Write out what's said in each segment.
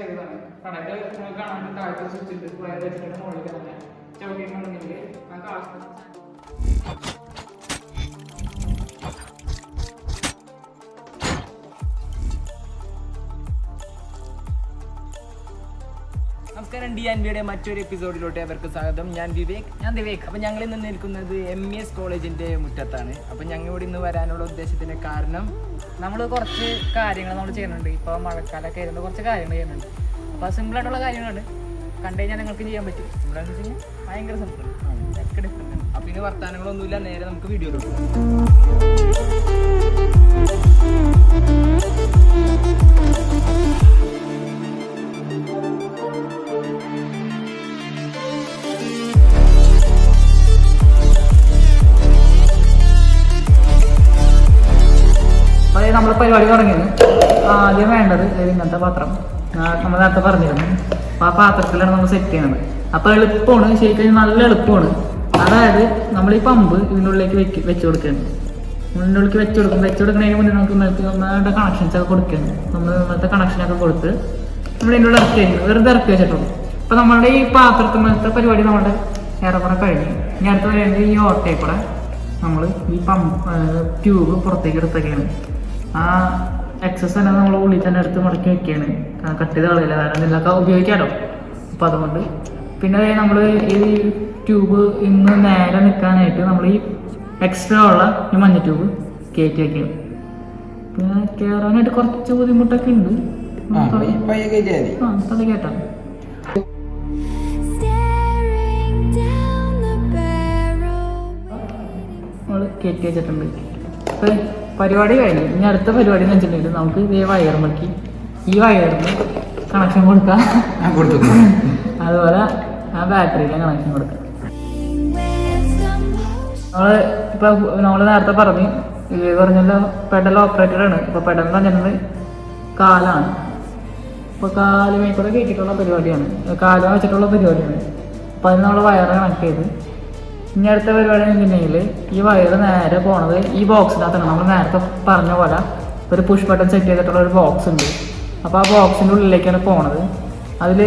ചെയ്തതാണ്. കടയുടെ കാണാൻ താഴത്തെ സ്വിച്ചിട്ട് വയർ വെച്ചിട്ട് മുകളിൽ തന്നെ ചവിട്ടിയിട്ടുണ്ടെങ്കിൽ നമുക്ക് ആവശ്യത്തിന് നമസ്കാരം. ഡി ആൻഡ് ബിയുടെ മറ്റൊരു എപ്പിസോഡിലോട്ട് അവർക്ക് സ്വാഗതം. ഞാൻ വിവേക്. ഞാൻ വിവേക്. അപ്പം ഞങ്ങൾ ഇന്ന് നിൽക്കുന്നത് എം ഇ എസ് കോളേജിന്റെ മുറ്റത്താണ്. അപ്പം ഞങ്ങൾ ഇവിടെ ഇന്ന് വരാനുള്ള ഉദ്ദേശത്തിന്റെ കാരണം നമ്മൾ കുറച്ച് കാര്യങ്ങൾ നമ്മൾ ചെയ്യുന്നുണ്ട്. ഇപ്പോൾ മഴക്കാലമൊക്കെ ആയിരുന്നു കുറച്ച് കാര്യങ്ങൾ ചെയ്യുന്നുണ്ട്. അപ്പോൾ സിമ്പിളായിട്ടുള്ള കാര്യങ്ങളാണ്. കണ്ടു കഴിഞ്ഞാൽ നിങ്ങൾക്ക് ചെയ്യാൻ പറ്റും. സിമ്പിളാണെന്ന് വെച്ച് കഴിഞ്ഞാൽ ഭയങ്കര സിമ്പിൾ ഒക്കെ ഡിഫറെന്റ് ആണ്. ഇനി വർത്തമാനങ്ങളൊന്നുമില്ല നേരെ നമുക്ക് വീഡിയോ പോകാം പരിപാടി തുടങ്ങിയത്. ആദ്യം വേണ്ടത് ഇങ്ങനത്തെ പാത്രം. നമ്മൾ നേരത്തെ പറഞ്ഞിരുന്നു. അപ്പോൾ ആ പാത്രത്തിലാണ് നമ്മൾ സെറ്റ് ചെയ്യുന്നത് അപ്പോൾ എളുപ്പമാണ്. ശരിക്കും നല്ല എളുപ്പമാണ്. അതായത് നമ്മൾ ഈ പമ്പ് ഇതിനുള്ളിലേക്ക് വെക്ക് വെച്ച് കൊടുക്കുകയാണ്. ഇതിനുള്ളിലേക്ക് വെച്ചു കൊടുക്കും. വെച്ച് കൊടുക്കുന്നതിന് മുന്നേ നമുക്ക് ഇന്നലത്തെ നമ്മളുടെ കണക്ഷൻസ് ഒക്കെ കൊടുക്കുകയാണ്. നമ്മൾ ഇന്നത്തെ കണക്ഷനൊക്കെ കൊടുത്ത് നമ്മൾ ഇതിന്റെ ഉള്ളിൽ ഇറക്കി വെറുതെ ഇറക്കി വെച്ചിട്ടുള്ളൂ. അപ്പോൾ നമ്മുടെ ഈ പാത്രത്തിനത്തെ പരിപാടി നമ്മുടെ ഏറെക്കുറെ കഴിഞ്ഞു. ഇനി അടുത്ത് വരേണ്ടത് ഈ ഓട്ടയിൽ കൂടെ നമ്മൾ ഈ പമ്പ് ട്യൂബ് പുറത്തേക്ക് എടുത്തൊക്കെയാണ്. ആ എക്സസ് തന്നെ നമ്മൾ ഉള്ളിൽ തന്നെ എടുത്ത് മടക്കി വെക്കുകയാണ് കട്ട് ചെയ്ത് കളയില്ല. കാരണം ഇതിലൊക്കെ ഉപയോഗിക്കാമല്ലോ അപ്പം അതുകൊണ്ട്. പിന്നെ നമ്മൾ ഈ ട്യൂബ് ഇന്ന് നേരെ നിൽക്കാനായിട്ട് നമ്മൾ ഈ എക്സ്ട്രാ ഉള്ള ഈ മഞ്ഞ ട്യൂബ് കയറ്റി വെക്കുക പിന്നെ കയറാനായിട്ട് കുറച്ച് ബുദ്ധിമുട്ടൊക്കെ ഉണ്ട്. ആ അത് കേട്ടോ നമ്മൾ കയറ്റി വെച്ചിട്ടുണ്ട്. ഇപ്പം പരിപാടി കഴിഞ്ഞു. ഇനി അടുത്ത പരിപാടി എന്ന് വെച്ചിട്ടുണ്ടെങ്കിൽ നമുക്ക് ഈ വയറുമക്കി ഈ വയറിന് കണക്ഷൻ കൊടുക്കാം. അതുപോലെ ആ ബാറ്ററിയിലെ കണക്ഷൻ കൊടുക്കാം. നമ്മൾ ഇപ്പൊ നമ്മൾ നേരത്തെ പറഞ്ഞു ഇത് പറഞ്ഞല്ലോ പെഡൽ ഓപ്പറേറ്റഡ് ആണ്. ഇപ്പോൾ പെഡൽ എന്ന് കാലാണ്. ഇപ്പൊ കാൽ മേക്കൂടെ കയറ്റിയിട്ടുള്ള പരിപാടിയാണ്. കാല വെച്ചിട്ടുള്ള പരിപാടിയാണ്. അപ്പൊ അതിന് നമ്മൾ വയറ് കണക്ട് ചെയ്ത് ഇനി അടുത്ത പരിപാടി എന്ന് ഈ വയർ നേരെ പോണത് ഈ ബോക്സിനകത്താണ് നമ്മൾ നേരത്തെ പറഞ്ഞ പോലെ ഒരു പുഷ് ബട്ടൺ സെറ്റ് ചെയ്തിട്ടുള്ള ഒരു ബോക്സ് ഉണ്ട്. അപ്പോൾ ആ ബോക്സിന്റെ ഉള്ളിലേക്കാണ് പോണത്. അതിൽ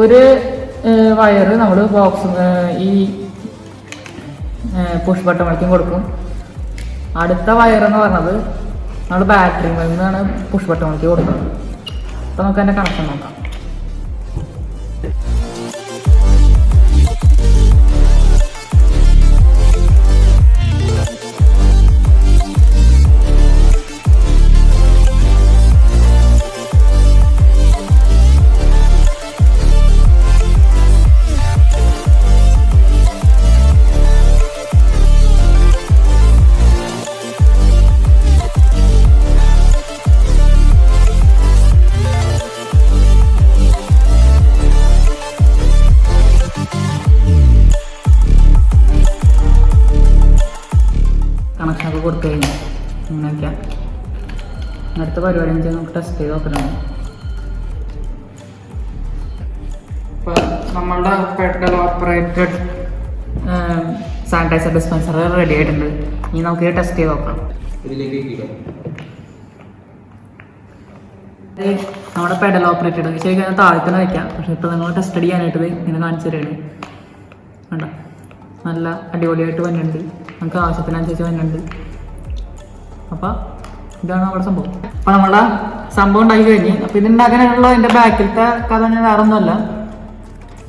ഒരു വയർ നമ്മൾ ബോക്സ് ഈ പുഷ് ബട്ടൺ വഴിക്കും കൊടുക്കും. അടുത്ത വയർ എന്ന് പറഞ്ഞത് നമ്മൾ ബാറ്ററി നിന്നാണ് പുഷ് ബട്ടൺ വഴിക്ക് കൊടുക്കുന്നത്. അപ്പോൾ നമുക്ക് അതിന്റെ കണക്ഷൻ നോക്കാം. കൊടുത്തു കഴിഞ്ഞു അങ്ങനെയൊക്കെയാണ് അടുത്ത പരിപാടി എന്ന് വെച്ചാൽ നമുക്ക് ടെസ്റ്റ് ചെയ്ത് നോക്കണം ഇപ്പം നമ്മളുടെ petrol operated sanitiser dispenser ready ആയിട്ടുണ്ട്. ഇനി നമുക്ക് ടെസ്റ്റ് ചെയ്ത് നോക്കാം. ഇത് നമ്മുടെ പെഡൽ ഓപ്പറേറ്റഡ് ശരിക്കും അതിന് താഴെ തന്നെ വയ്ക്കാം. പക്ഷെ ഇപ്പോൾ നിങ്ങൾ ടെസ്റ്റ് ചെയ്യാനായിട്ട് ഇങ്ങനെ കാണിച്ചു തരുകയാണ് വേണ്ട നല്ല അടിപൊളിയായിട്ട് വന്നിട്ടുണ്ട്. നമുക്ക് ആവശ്യത്തിനനുസരിച്ച് വന്നിട്ടുണ്ട്. അപ്പോൾ ഇതാണ് നമ്മുടെ സംഭവം. അപ്പോൾ നമ്മളുടെ സംഭവം ഉണ്ടാക്കി കഴിഞ്ഞ്. അപ്പോൾ ഇത് ഉണ്ടാക്കാനുള്ള എന്റെ ബാക്കിലത്തെ കഥ ഞാൻ വേറെ ഒന്നുമല്ല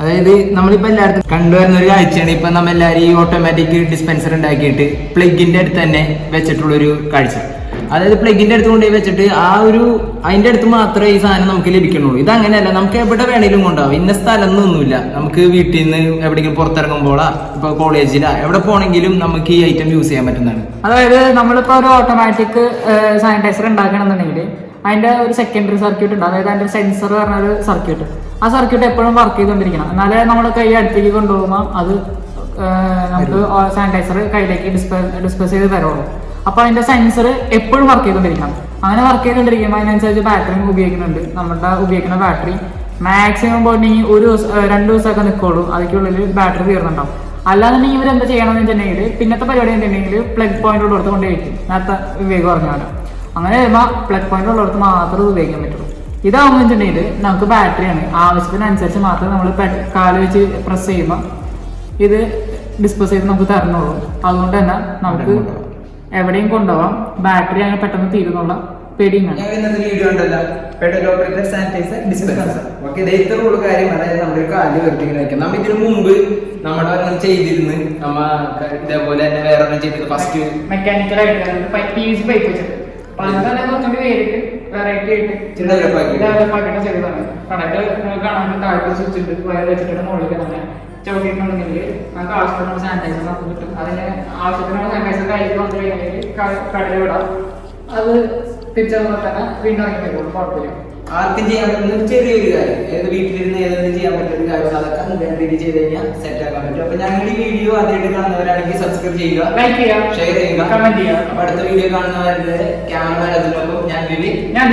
അതായത് നമ്മളിപ്പോൾ എല്ലായിടത്തും കണ്ടുവരുന്ന ഒരു കാഴ്ചയാണ്. ഇപ്പൊ നമ്മൾ എല്ലാവരും ഈ ഓട്ടോമാറ്റിക് ഡിസ്പെൻസർ ഉണ്ടാക്കിയിട്ട് പ്ലഗിന്റെ അടുത്ത് തന്നെ വെച്ചിട്ടുള്ള ഒരു കാഴ്ച. അതായത് പ്ലഗിന്റെ അടുത്ത് കൊണ്ടുപോയി വെച്ചിട്ട് ആ ഒരു അതിന്റെ അടുത്ത് മാത്രമേ ഈ സാധനം നമുക്ക് ലഭിക്കുന്നുള്ളൂ. ഇത് അങ്ങനെയല്ല നമുക്ക് എവിടെ വേണേലും കൊണ്ടാവും ഇന്ന സ്ഥലം എന്നൊന്നുമില്ല നമുക്ക് വീട്ടിൽ നിന്ന് എവിടെയെങ്കിലും പുറത്തിറങ്ങുമ്പോഴാ ഇപ്പൊ കോളേജിലാ എവിടെ പോണെങ്കിലും നമുക്ക് ഈ ഐറ്റം യൂസ് ചെയ്യാൻ പറ്റുന്നതാണ്. അതായത് നമ്മളിപ്പോ ഒരു ഓട്ടോമാറ്റിക് സാനിറ്റൈസർ ഉണ്ടാക്കണമെന്നുണ്ടെങ്കിൽ അതിന്റെ ഒരു സെക്കൻഡറി സർക്യൂട്ട് ഉണ്ട്. അതായത് അതിന്റെ സെൻസർ പറഞ്ഞ ഒരു സർക്യൂട്ട് ആ സർക്യൂട്ട് എപ്പോഴും വർക്ക് ചെയ്തുകൊണ്ടിരിക്കണം. എന്നാലേ നമ്മൾ കൈ അടുത്തേക്ക് കൊണ്ടുപോകുമ്പോൾ അത് നമുക്ക് സാനിറ്റൈസർ കയ്യിലേക്ക് ഡിസ്പെ ഡിസ്പെസ് ചെയ്ത് തരുള്ളൂ. അപ്പോൾ അതിന്റെ സെൻസർ എപ്പോഴും വർക്ക് ചെയ്തുകൊണ്ടിരിക്കണം അങ്ങനെ വർക്ക് ചെയ്തുകൊണ്ടിരിക്കുമ്പോൾ അതിനനുസരിച്ച് ബാറ്ററി ഉപയോഗിക്കുന്നുണ്ട്. നമ്മുടെ ഉപയോഗിക്കുന്ന ബാറ്ററി മാക്സിമം പോയിട്ടുണ്ടെങ്കിൽ ഒരു ദിവസം രണ്ട് ദിവസമൊക്കെ നിൽക്കുള്ളൂ അതിക്കുള്ളിൽ ബാറ്ററി തീർന്നുണ്ടാവും അല്ലാന്നുണ്ടെങ്കിൽ ഇവരെന്താ ചെയ്യണമെന്ന് വെച്ചിട്ടുണ്ടെങ്കിൽ പിന്നത്തെ പരിപാടി എന്തുണ്ടെങ്കിൽ പ്ലഗ് പോയിന്റ് ഉള്ളിടത്ത് കൊണ്ട് വയ്ക്കും നേരത്തെ വിവേക് പറഞ്ഞ പോലെ. അങ്ങനെ വരുമ്പോൾ പ്ലഗ് പോയിന്റ് ഉള്ളിടത്ത് മാത്രമേ ഉപയോഗിക്കാൻ പറ്റുള്ളൂ. ഇതാവുമ്പോൾ വെച്ചിട്ടുണ്ടെങ്കിൽ നമുക്ക് ബാറ്ററിയാണ് ആവശ്യത്തിനനുസരിച്ച് മാത്രമേ നമ്മൾ കാൽ വെച്ച് പ്രസ് ചെയ്യുമ്പോൾ ഇത് ഡിസ്പോസ് ചെയ്ത് നമുക്ക് തരണുള്ളൂ അതുകൊണ്ട് തന്നെ നമുക്ക് എവിടെയും കൊണ്ടുപോവാം. ബാറ്ററി അങ്ങനെ പെട്ടെന്ന് തീരുന്നുള്ള പെടിയാണ് ഇന്നത്തെ വീഡിയോ ഉണ്ടല്ലോ petrol operator sanitiser dispenser okay ഇത് ഇത്ര കാര്യം. അതായത് നമ്മുടെ ഒരു കാൽ വെറുതെ വെക്കാം നമ്മ ഇതിനു മുമ്പ് നമ്മുടെ ഒരെണ്ണം ചെയ്തിരുന്നു നമ്മ ഇതേപോലെ തന്നെ വേറെ ഒരെണ്ണം ചെയ്തത് ഫസ്റ്റ് മെക്കാനിക്കലായിട്ട് പി വി സി പൈപ്പ് വെച്ചിട്ട് അപ്പൊ അത് തന്നെ കുറച്ചുകൂടി വേറിട്ട് വെറൈറ്റി ആയിട്ട് ആക്കി. ആക്കിയിട്ട് ചെയ്തതാണ് കാണാൻ താഴത്തെ സ്വിച്ച് ഉണ്ട് വയർ വെച്ചിട്ട് മുകളിലേക്ക് തന്നെ ചവിട്ടിയിട്ടുണ്ടെങ്കിൽ നമുക്ക് ആവശ്യത്തിനുള്ള സാനിറ്റൈസർ നമുക്ക് കിട്ടും. അതിന് ആവശ്യത്തിനുള്ള സാനിറ്റൈസർ കയ്യിൽ വന്നു കഴിഞ്ഞാൽ കടയിൽ വിടാം. അത് തിരിച്ചതുപോലെ തന്നെ വീണ്ടും ഇറങ്ങിക്കോളും കുഴപ്പമില്ല. ആർക്കും ചെയ്യാൻ പറ്റുന്ന ചെറിയൊരു കാര്യം. ഏത് വീട്ടിലിരുന്ന് ഏതെങ്കിലും ചെയ്യാൻ പറ്റുന്ന കാര്യം അതൊക്കെ രീതിയിൽ ചെയ്ത് കഴിഞ്ഞാൽ സെറ്റ് ആക്കാൻ പറ്റും. അപ്പൊ ഈ വീഡിയോ ആദ്യമായിട്ട് കാണുന്നവരാണെങ്കിൽ സബ്സ്ക്രൈബ് ചെയ്യുക ലൈക്ക് ചെയ്യുക ഷെയർ ചെയ്യുക. കമന്റ് ചെയ്യുക. അടുത്ത വീഡിയോ കാണുന്നവരുടെ ക്യാമറമാൻ അതിനൊപ്പം ഞാൻ ഞാൻ